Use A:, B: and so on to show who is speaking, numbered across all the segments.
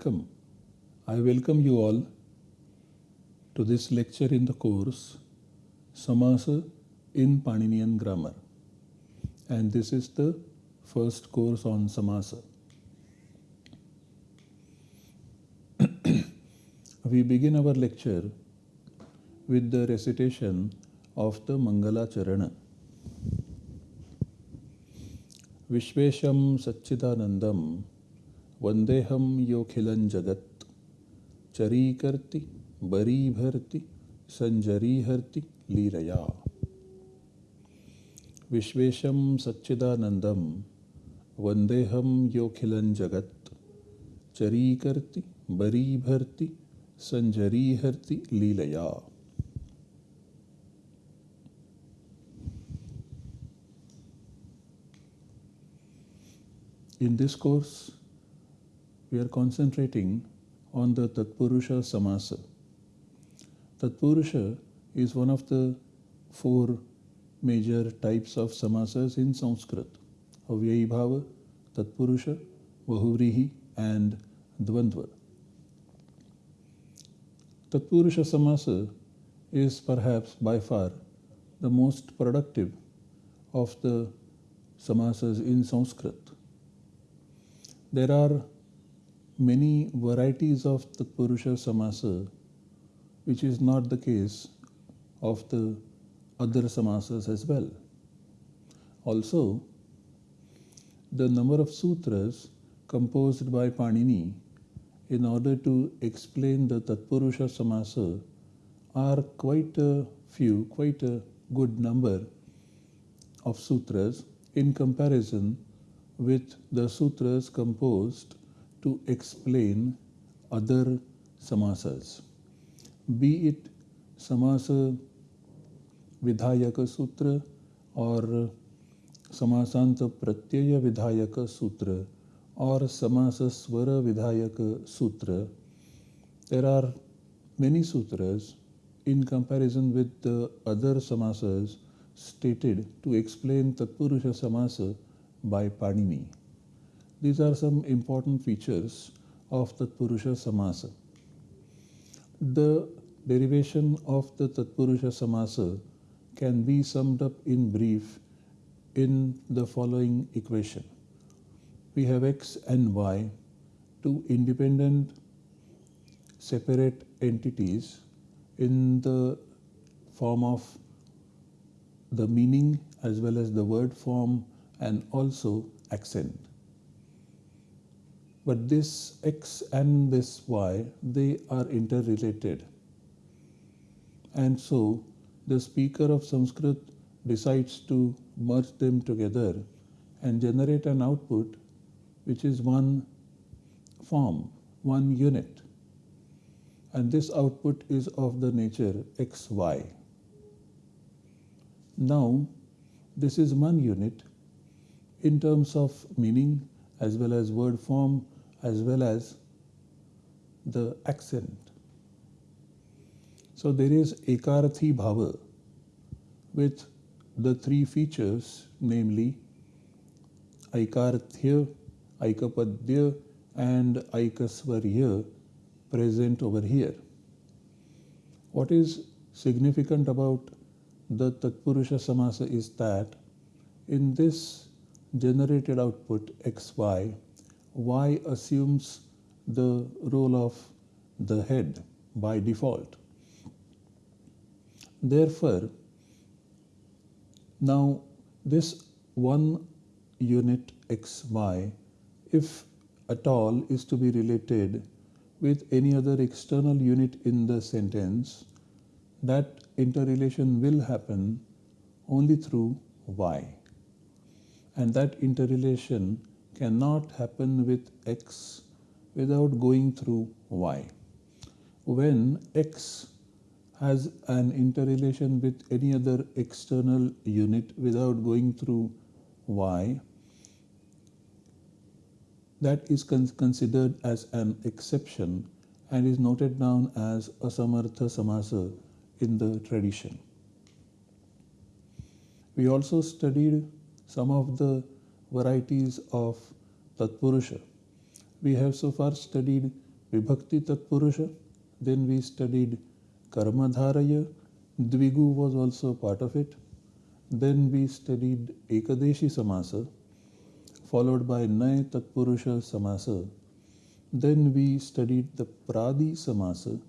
A: Welcome. I welcome you all to this lecture in the course Samasa in Paninian Grammar. And this is the first course on Samasa. we begin our lecture with the recitation of the Mangala Charana. विश्वेशं सच्चिदानन्दं वंदेहम योखिलन जगत। चरी करती बरी भरती संजरी हरती लीरया विश्वेशम सच्चिदानंदम वंदेहम योखिलन जगत। चरी करती बरी भरती संजरी हरती लीलया। In this course, we are concentrating on the Tatpurusha Samasa. Tatpurusha is one of the four major types of samasas in Sanskrit Avyayi Bhava, Tatpurusha, Bahuvrihi, and Dvandva. Tatpurusha Samasa is perhaps by far the most productive of the samasas in Sanskrit. There are many varieties of the Purusha Samasa, which is not the case of the other samasas as well. Also, the number of sutras composed by Panini in order to explain the Tatpurusha Samasa are quite a few, quite a good number of sutras in comparison with the sutras composed to explain other samasas, be it samasa vidhayaka sutra or samasanta pratyaya vidhayaka sutra or samasa swara vidhayaka sutra. There are many sutras in comparison with the other samasas stated to explain Tatpurusha Samasa by Panini. These are some important features of Tatpurusha Samasa. The derivation of the Tatpurusha Samasa can be summed up in brief in the following equation. We have x and y, two independent separate entities in the form of the meaning as well as the word form and also accent. But this x and this y, they are interrelated. And so the speaker of Sanskrit decides to merge them together and generate an output which is one form, one unit. And this output is of the nature xy. Now, this is one unit in terms of meaning as well as word form as well as the accent. So there is Ekarthi Bhava with the three features, namely Aikarthya, Aikapadya, and Aikasvarya present over here. What is significant about the Tatpurusha Samasa is that in this generated output xy, y assumes the role of the head by default. Therefore, now this one unit xy, if at all, is to be related with any other external unit in the sentence, that interrelation will happen only through y and that interrelation cannot happen with x without going through y. When x has an interrelation with any other external unit without going through y, that is con considered as an exception and is noted down as a samartha samasa in the tradition. We also studied some of the varieties of Tatpurusha. we have so far studied Vibhakti Tatpurusha, then we studied Karmadharaya, Dvigu was also part of it. Then we studied Ekadeshi Samasa, followed by Nay Tatpurusha Samasa. Then we studied the Pradi Samasa,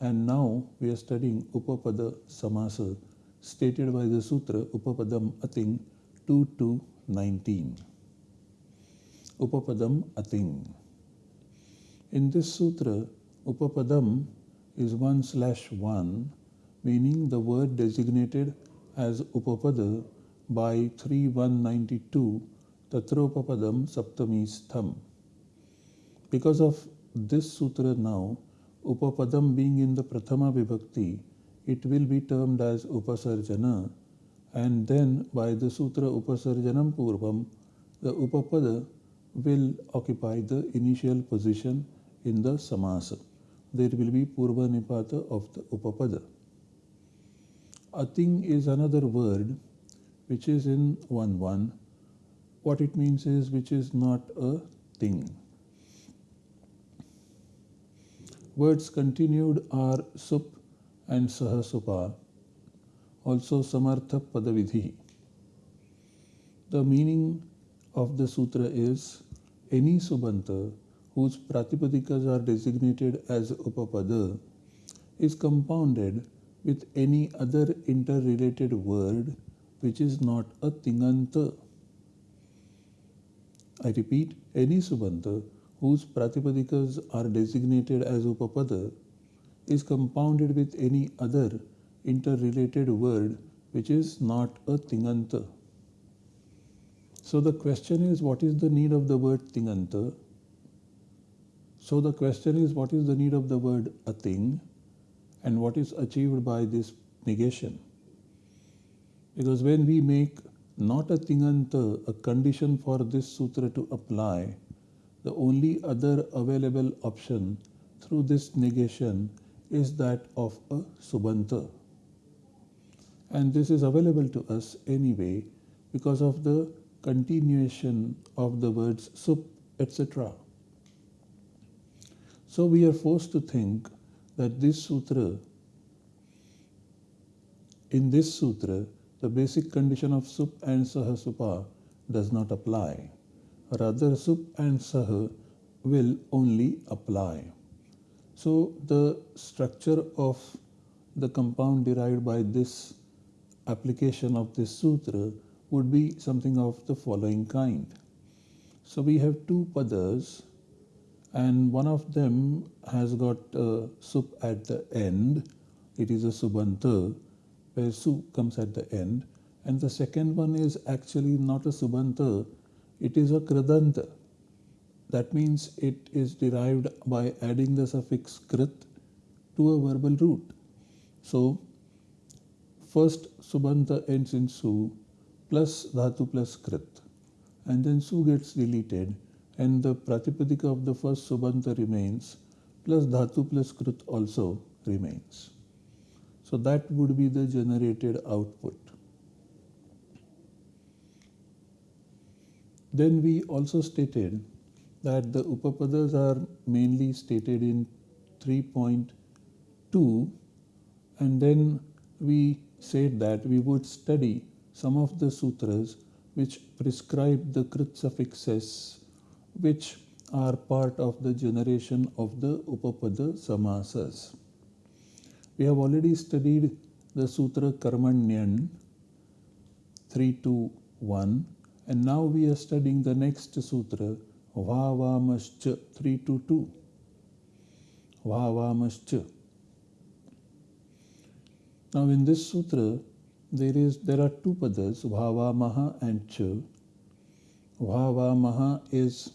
A: and now we are studying Upapada Samasa, stated by the Sutra Upapadam Ating 2 to 19. Upapadam Ating. In this sutra, Upapadam is 1 slash 1, meaning the word designated as Upapada by 3192 Tatropapadam Saptami Stham. Because of this sutra now, Upapadam being in the Prathama Vibhakti, it will be termed as Upasarjana and then by the Sutra Upasarjanam Purvam, the Upapada will occupy the initial position in the Samasa. There will be Purva Nipata of the Upapada. Ating is another word which is in 1 1. What it means is which is not a thing. Words continued are sup and sahasupa, also samartha padavidhi. The meaning of the sutra is any subanta whose pratipadikas are designated as upapada is compounded with any other interrelated word which is not a tinganta. I repeat, any subanta whose pratipadikas are designated as upapada is compounded with any other interrelated word which is not a tinganta. So the question is what is the need of the word tinganta? So the question is what is the need of the word Ating and what is achieved by this negation? Because when we make not a tinganta a condition for this sutra to apply, the only other available option through this negation is that of a subanta. And this is available to us anyway because of the continuation of the words sup, etc. So we are forced to think that this sutra, in this sutra, the basic condition of sup and sahasupa does not apply. Rather, sup and sah will only apply. So the structure of the compound derived by this application of this sutra would be something of the following kind. So we have two padas and one of them has got a sup at the end. It is a subanta where su comes at the end and the second one is actually not a subanta, it is a kridanta. That means it is derived by adding the suffix krit to a verbal root. So first subanta ends in su plus dhatu plus krit and then su gets deleted and the pratipadika of the first subanta remains plus dhatu plus krit also remains. So that would be the generated output. Then we also stated that the upapadas are mainly stated in 3.2 and then we said that we would study some of the sutras which prescribe the krit suffixes which are part of the generation of the upapada samasas. We have already studied the sutra Karmanyan 3 to 1 and now we are studying the next sutra Vavamascha 3 to 2. Vavamascha. Now in this sutra there is there are two padas Vavamaha and Cha. Vavamaha is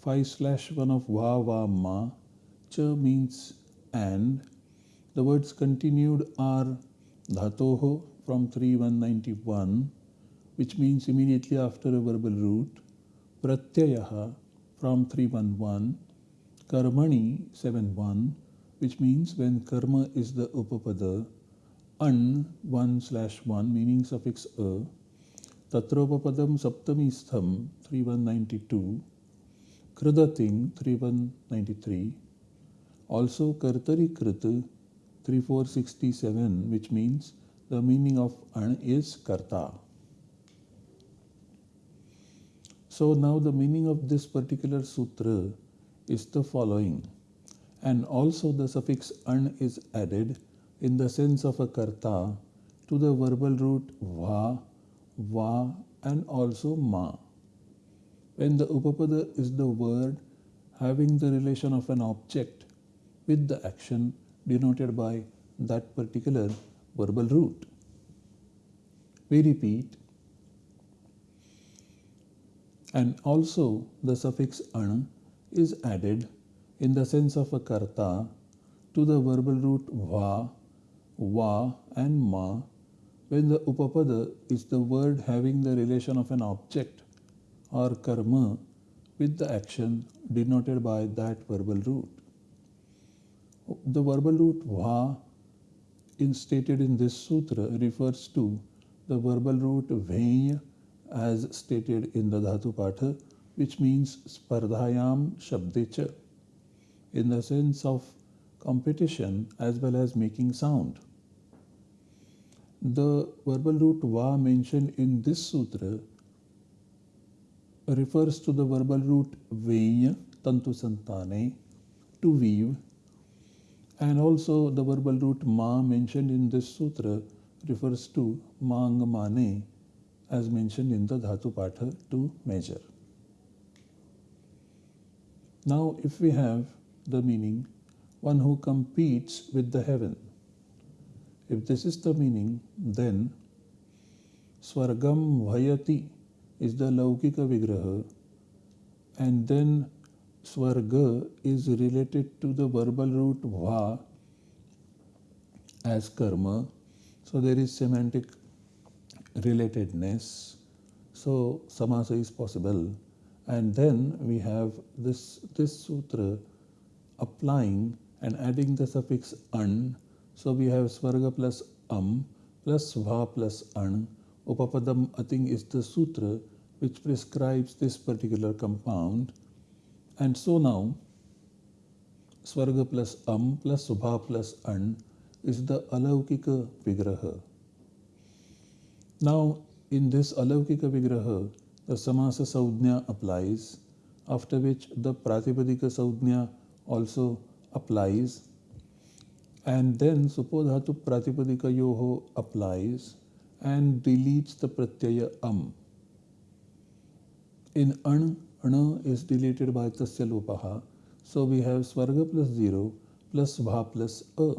A: 5 slash 1 of Vavama. Cha means and. The words continued are Dhatoho from 3191 which means immediately after a verbal root Pratyayaha from 311, Karmani 71, which means when karma is the upapada, an 1 slash 1 meaning suffix a, tatropapadam saptami stham 3192, Kridating 3193, also Kartari Krit 3467, which means the meaning of An is Karta. So now the meaning of this particular sutra is the following. And also the suffix An is added in the sense of a Karta to the verbal root Va, Va and also Ma. When the Upapada is the word having the relation of an object with the action denoted by that particular verbal root. We repeat, and also the suffix an is added in the sense of a karta to the verbal root va, va and ma when the upapada is the word having the relation of an object or karma with the action denoted by that verbal root. The verbal root va in stated in this sutra refers to the verbal root venya as stated in the Dhatu Patha which means spardhayam shabdecha in the sense of competition as well as making sound. The verbal root va mentioned in this sutra refers to the verbal root venya, tantu santane, to weave, and also the verbal root ma mentioned in this sutra refers to mangamane as mentioned in the dhatu patha to measure. Now if we have the meaning one who competes with the heaven if this is the meaning, then Swargam Vayati is the Laukika Vigraha, and then Swarga is related to the verbal root Va as karma. So there is semantic relatedness. So samasa is possible. And then we have this, this sutra applying and adding the suffix an so we have Svarga plus Am plus Va plus An. Upapadam Ating is the sutra which prescribes this particular compound. And so now Svarga plus Am plus Va plus An is the Alaukika Vigraha. Now in this Alaukika Vigraha, the Samasa Saudhnya applies, after which the Pratipadika Saudhnya also applies and then suppose supodhatu pratipadika yoho applies and deletes the pratyaya am. In an, ana is deleted by tasya lopaha. So we have svarga plus 0 plus bha plus a.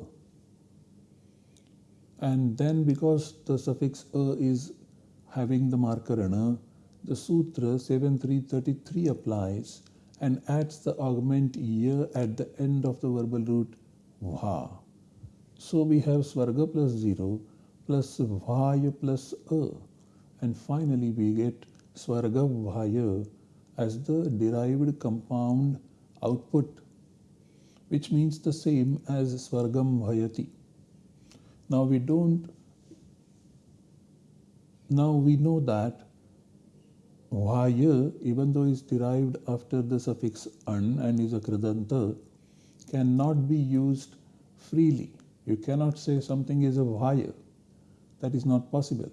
A: And then because the suffix a is having the marker ana, the sutra 7333 applies and adds the augment year at the end of the verbal root va. So we have Svarga plus 0 plus Vaya plus A. And finally we get Svarga Vaya as the derived compound output which means the same as Svargam Vayati. Now we don't now we know that Vaya, even though is derived after the suffix an and is a kridanta, cannot be used freely. You cannot say something is a vaya. That is not possible.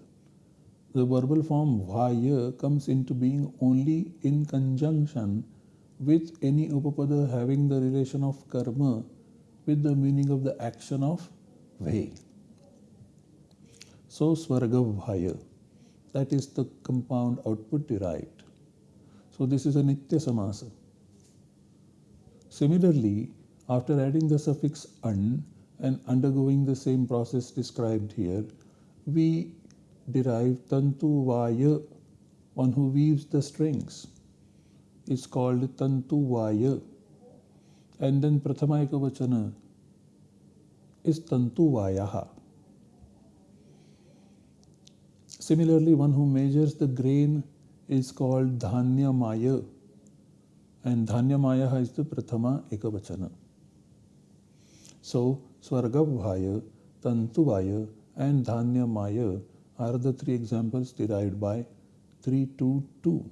A: The verbal form vaya comes into being only in conjunction with any upapada having the relation of karma with the meaning of the action of ve. So svarga vaya, that is the compound output derived. So this is a nitya samasa. Similarly, after adding the suffix an, and undergoing the same process described here, we derive Tantu Vaya, one who weaves the strings. It's called Tantu Vaya. And then Prathama vachana is Tantu Vayaha. Similarly, one who measures the grain is called Dhanya Maya. And Dhanya Maya is the Prathama Ekavachana. So, Svargabhaya, Tantuvaya, and Dhanyamaya are the three examples derived by 322.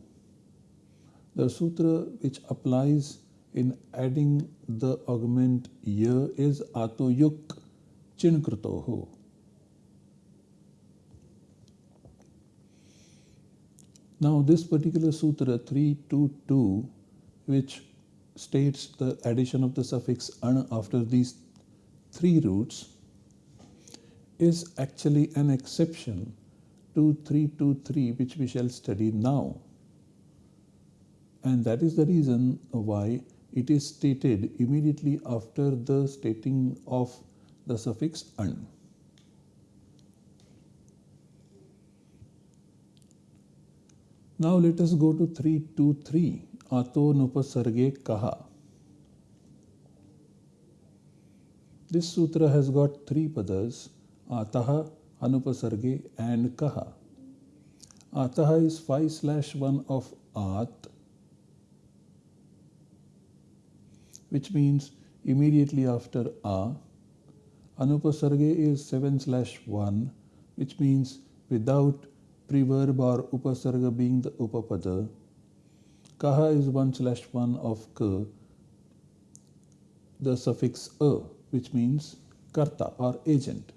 A: The sutra which applies in adding the augment ya is atoyuk chinkrutoho. Now this particular sutra 322 which states the addition of the suffix an after these three roots is actually an exception to 323 which we shall study now. And that is the reason why it is stated immediately after the stating of the suffix an. Now let us go to 323 Ato Nupasarge Kaha. This sutra has got three padas Ataha, Anupasarge and Kaha. Ataha is 5 slash 1 of At which means immediately after A. Anupasarge is 7 slash 1 which means without preverb or upasarga being the upapada. Kaha is 1 slash 1 of Ka, the suffix A which means karta or agent.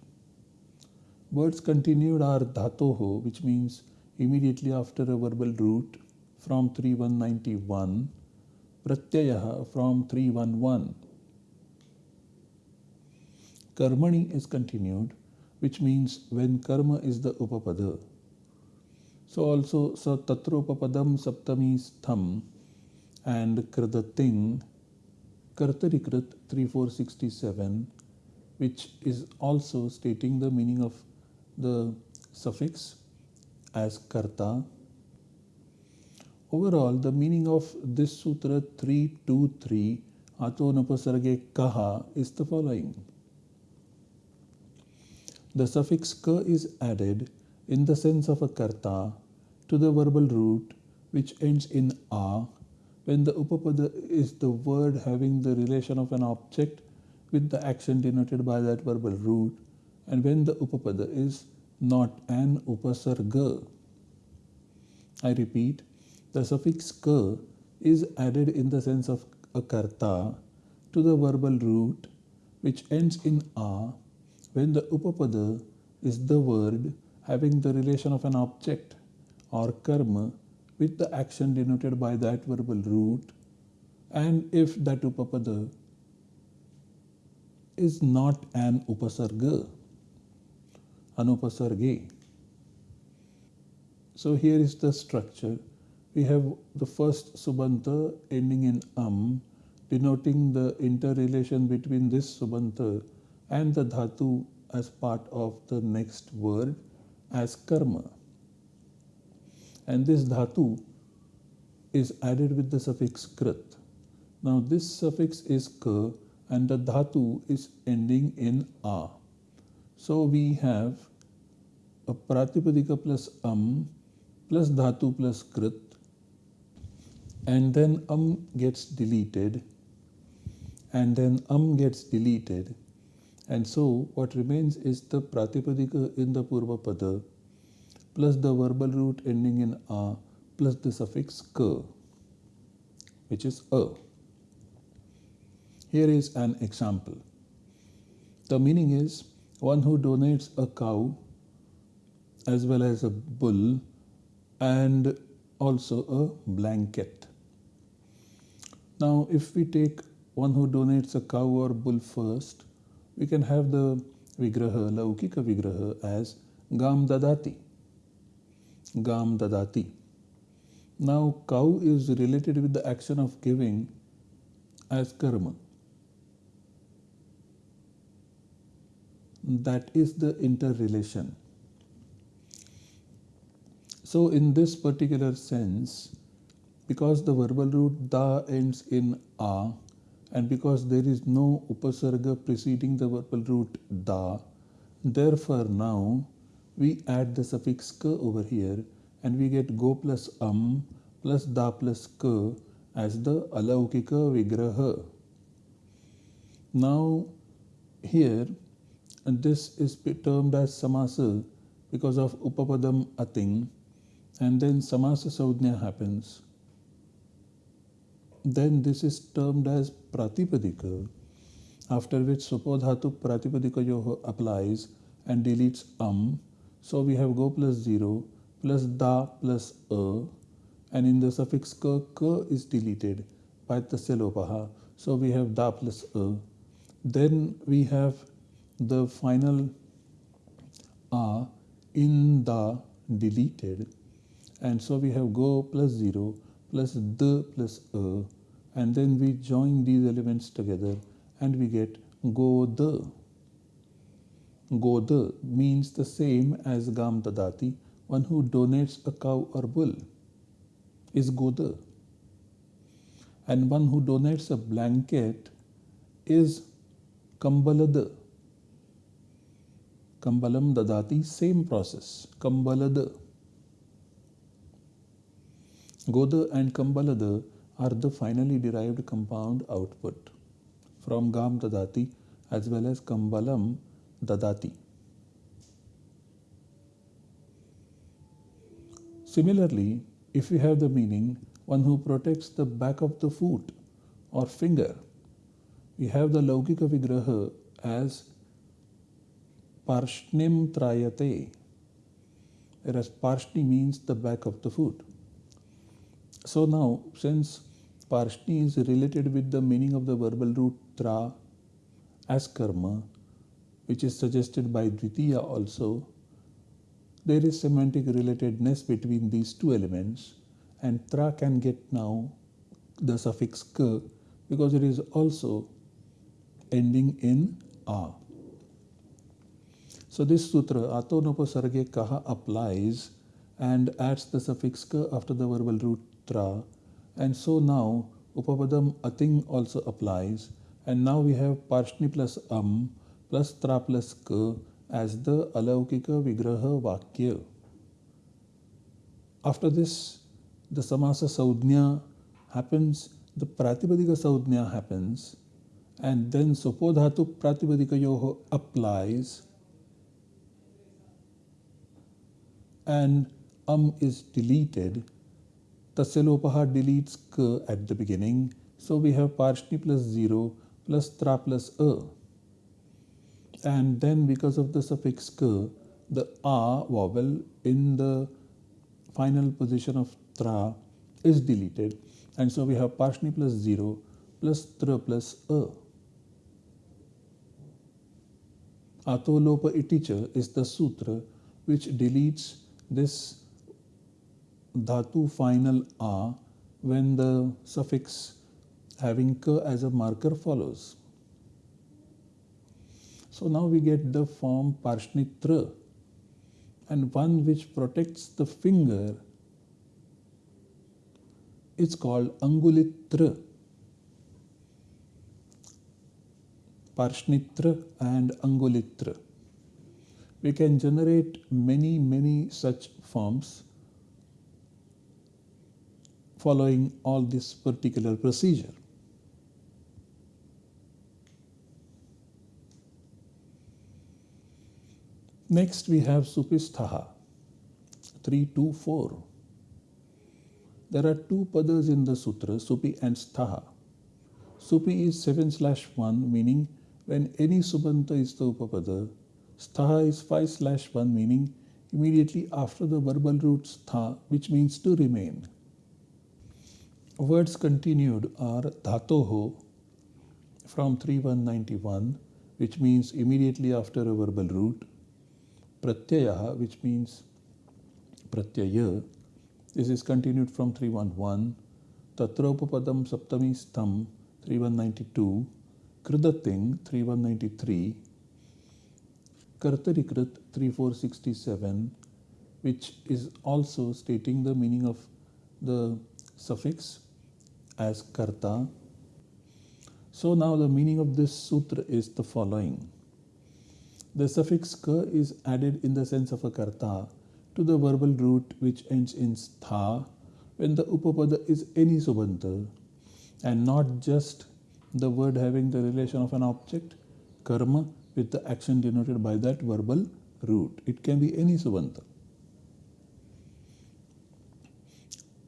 A: Words continued are dhatoho, which means immediately after a verbal root from 3191, pratyayaha from 311. Karmani is continued, which means when karma is the upapada. So also sa tatropapadam saptami stham and kridating kartarikrit 3467 which is also stating the meaning of the suffix as karta. Overall, the meaning of this sutra 323 Ato Nupasarge Kaha is the following. The suffix ka is added in the sense of a karta to the verbal root which ends in a when the upapada is the word having the relation of an object with the action denoted by that verbal root and when the upapada is not an upasarga. I repeat, the suffix ka is added in the sense of a karta to the verbal root which ends in a when the upapada is the word having the relation of an object or karma with the action denoted by that verbal root and if that upapada is not an upasarga, anupasarge. So here is the structure. We have the first subanta ending in am, denoting the interrelation between this subanta and the dhatu as part of the next word as karma. And this dhatu is added with the suffix krit. Now this suffix is ka and the dhatu is ending in a. So we have a pratipadika plus am plus dhatu plus krit and then am gets deleted and then am gets deleted and so what remains is the pratipadika in the purva pada plus the verbal root ending in a plus the suffix ka which is a. Here is an example. The meaning is one who donates a cow as well as a bull and also a blanket. Now, if we take one who donates a cow or bull first, we can have the vigraha, laukika vigraha as gam dadati. Gam dadati. Now, cow is related with the action of giving as karma. that is the interrelation. So in this particular sense, because the verbal root da ends in a and because there is no upasarga preceding the verbal root da, therefore now we add the suffix ka over here and we get go plus am plus da plus ka as the alaukika vigraha. Now here and this is termed as samasa because of upapadam ating and then samasa saudhnya happens then this is termed as Pratipadika, after which Supodhatu Pratipadika applies and deletes um. So we have go plus 0 plus da plus a and in the suffix ka, ka is deleted by tasya. So we have da plus a. Then we have the final a in the deleted and so we have go plus 0 plus the plus a and then we join these elements together and we get go the. Go the means the same as gam dadati, one who donates a cow or bull is goda. And one who donates a blanket is kambalada. Kambalam dadati, same process. Kambalada. Goda and Kambalada are the finally derived compound output from Gam Dadati as well as Kambalam Dadati. Similarly, if we have the meaning one who protects the back of the foot or finger, we have the Laukika Vigraha as Parshnim Trayate, whereas Parshni means the back of the foot. So now, since Parshni is related with the meaning of the verbal root tra as karma, which is suggested by Dvitiya also, there is semantic relatedness between these two elements and tra can get now the suffix ka because it is also ending in a. So this sutra, Atonopasarge Kaha applies and adds the suffix ka after the verbal root tra and so now Upapadam Ating also applies. And now we have Parshni plus Am plus Tra plus Ka as the Alaukika Vigraha Vakya. After this the Samasa Saudhnya happens, the Pratipadika Saudhnya happens and then Supodhatu Pratipadika Yoho applies. And Am is deleted Tasalopaha deletes k at the beginning. So we have Parshni plus 0 plus tra plus a. And then because of the suffix k, the a vowel in the final position of tra is deleted. And so we have Parshni plus 0 plus tra plus a. Atolopa iticha is the sutra which deletes this dhatu final a when the suffix having ka as a marker follows. So now we get the form parshnitra and one which protects the finger is called angulitra. Parshnitra and angulitra. We can generate many, many such forms following all this particular procedure. Next we have Supisthaha 324. There are two padas in the sutra, Supi and Sthaha. Supi is 7 slash 1 meaning when any subanta is the upapada. Sthaha is 5 slash 1 meaning immediately after the verbal root stha which means to remain. Words continued are dhatoho from 3191, which means immediately after a verbal root, pratyayaha, which means pratyaya. This is continued from 311, tatropapadam saptami stham 3192, kridating 3193, kartarikrit 3467, which is also stating the meaning of the suffix as karta. So now the meaning of this sutra is the following. The suffix ka is added in the sense of a karta to the verbal root which ends in stha when the upapada is any subanta and not just the word having the relation of an object, karma, with the action denoted by that verbal root. It can be any subanta.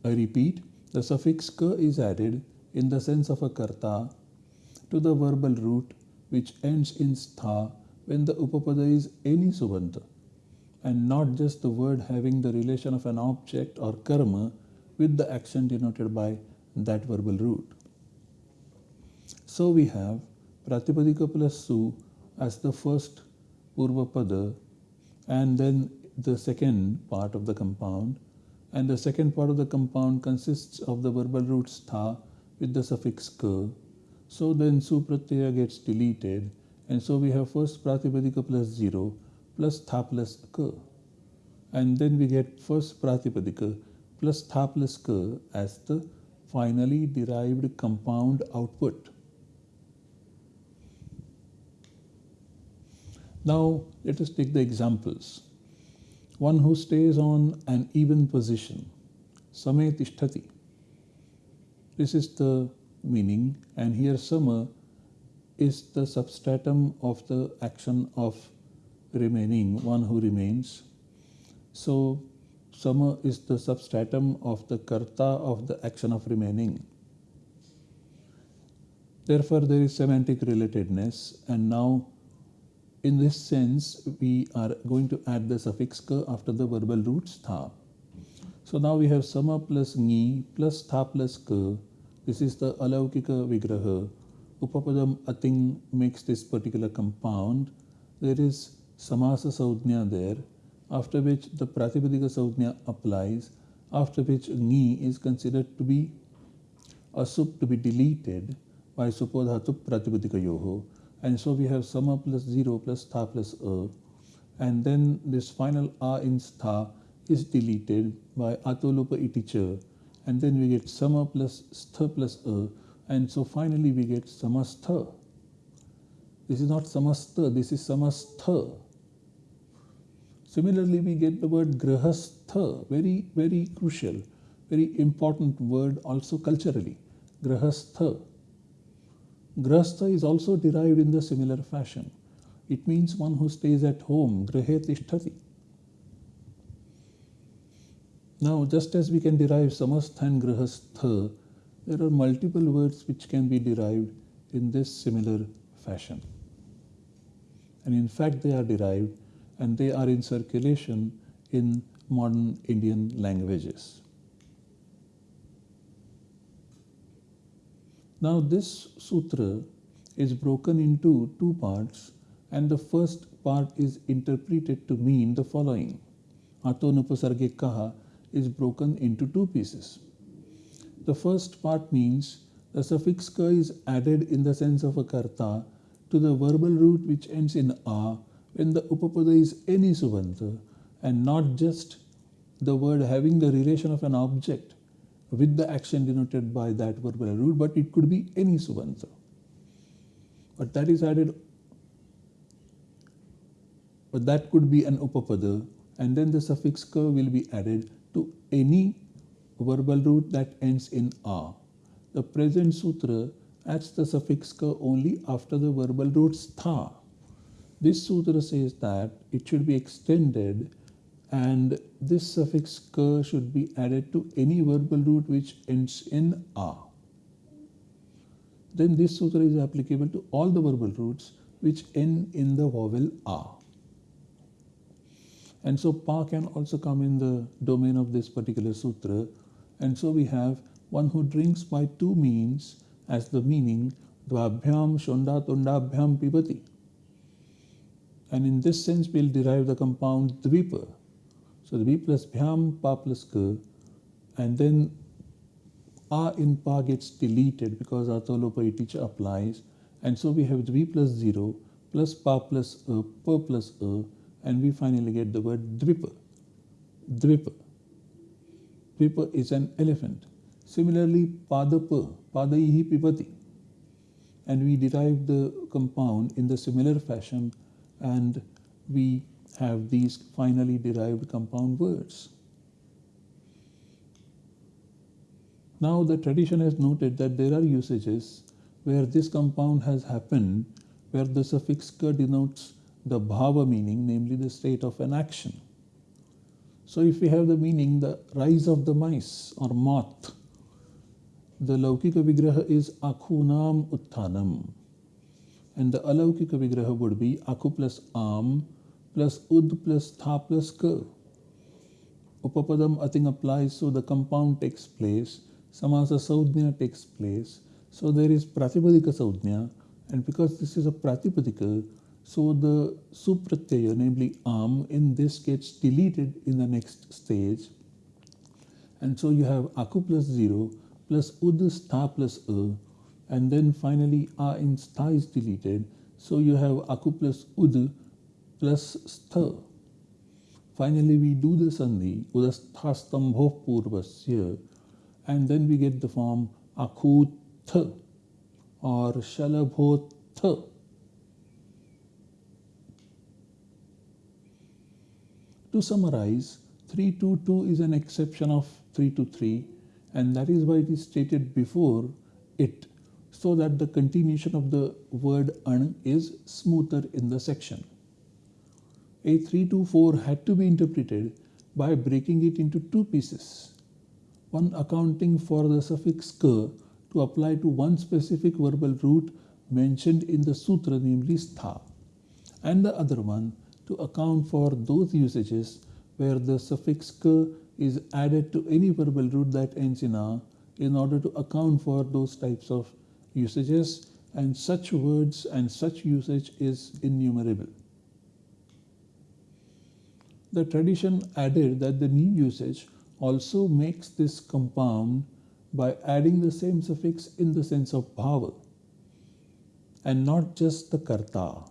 A: I repeat, the suffix ka is added in the sense of a karta to the verbal root which ends in stha when the upapada is any subanta and not just the word having the relation of an object or karma with the action denoted by that verbal root. So we have Pratipadika plus Su as the first Purvapada and then the second part of the compound and the second part of the compound consists of the verbal root stha with the suffix ka. So then Su Pratyaya gets deleted and so we have first Pratipadika plus 0 plus tha plus ka. And then we get first Pratipadika plus tha plus ka as the finally derived compound output. Now let us take the examples. One who stays on an even position, same tishtati. This is the meaning and here sama is the substratum of the action of remaining, one who remains. So sama is the substratum of the karta of the action of remaining. Therefore, there is semantic relatedness, and now in this sense, we are going to add the suffix ka after the verbal root tha. So now we have sama plus ni plus tha plus ka. This is the alaukika vigraha Upapadam Ating makes this particular compound. There is Samasa Saudhnya there, after which the Pratipadika Saudhnya applies, after which Ni is considered to be a sup to be deleted by Supodhatu Pratipadika Yoho. And so we have Sama plus 0 plus Tha plus A. And then this final A in Stha is deleted by Atolopa Iticha. And then we get Sama plus Stha plus A and so finally we get samastha. This is not samastha, this is samastha. Similarly, we get the word grahastha, very, very crucial, very important word also culturally. Grahastha. Grahastha is also derived in the similar fashion. It means one who stays at home, grahe tishtati. Now, just as we can derive samastha and grahastha there are multiple words which can be derived in this similar fashion. And in fact, they are derived and they are in circulation in modern Indian languages. Now, this sutra is broken into two parts, and the first part is interpreted to mean the following Ato Nupasarge Kaha is broken into two pieces. The first part means the suffix ka is added in the sense of a karta to the verbal root which ends in a when the upapada is any subanta and not just the word having the relation of an object with the action denoted by that verbal root, but it could be any subanta. But that is added, but that could be an upapada, and then the suffix ka will be added to any verbal root that ends in a. The present sutra adds the suffix ka only after the verbal root stha. This sutra says that it should be extended and this suffix ka should be added to any verbal root which ends in a. Then this sutra is applicable to all the verbal roots which end in the vowel a. And so pa can also come in the domain of this particular sutra and so we have one who drinks by two means as the meaning Dvabhyam Shonda Tundabhyam Pibati. And in this sense, we'll derive the compound Dvipa. So Dvi plus Bhyam, Pa plus Ka, and then A in Pa gets deleted because Atolopa Iticha applies. And so we have Dvi plus 0 plus Pa plus A, Pa plus A, and we finally get the word Dvipa. Dvipa. Pipa is an elephant. Similarly, Padapa, Padaihi Pipati. And we derive the compound in the similar fashion and we have these finally derived compound words. Now the tradition has noted that there are usages where this compound has happened where the suffix ka denotes the bhava meaning, namely the state of an action. So if we have the meaning the rise of the mice or moth, the Laukika Vigraha is Akhunam Utthanam. And the Alaukika Vigraha would be Akhu plus Am plus Ud plus Tha plus Ka. Upapadam Ating applies, so the compound takes place. Samasa Saudhnya takes place. So there is Pratipadika Saudhnya. And because this is a Pratipadika, so the Supratyaya, namely Am, in this gets deleted in the next stage. And so you have Aku plus 0 plus ud sta plus a and then finally a in sta is deleted so you have aku plus ud plus stha finally we do the sandhi udasthastambho purvasya and then we get the form akutha or shalabhotha to summarize 322 is an exception of 323 and that is why it is stated before it so that the continuation of the word an is smoother in the section. A324 had to be interpreted by breaking it into two pieces, one accounting for the suffix ka to apply to one specific verbal root mentioned in the sutra, namely stha, and the other one to account for those usages where the suffix ka is added to any verbal root that ends in a in order to account for those types of usages and such words and such usage is innumerable. The tradition added that the new usage also makes this compound by adding the same suffix in the sense of bhava and not just the karta.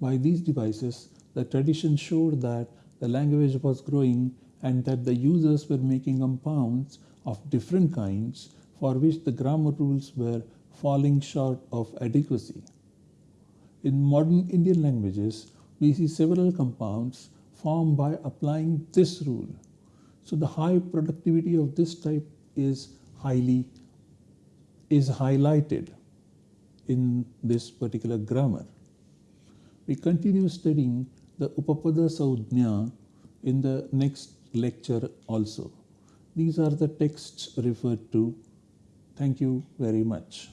A: By these devices, the tradition showed that the language was growing and that the users were making compounds of different kinds for which the grammar rules were falling short of adequacy. In modern Indian languages, we see several compounds formed by applying this rule. So the high productivity of this type is highly is highlighted in this particular grammar. We continue studying the Upapada Saudhnya in the next lecture also. These are the texts referred to. Thank you very much.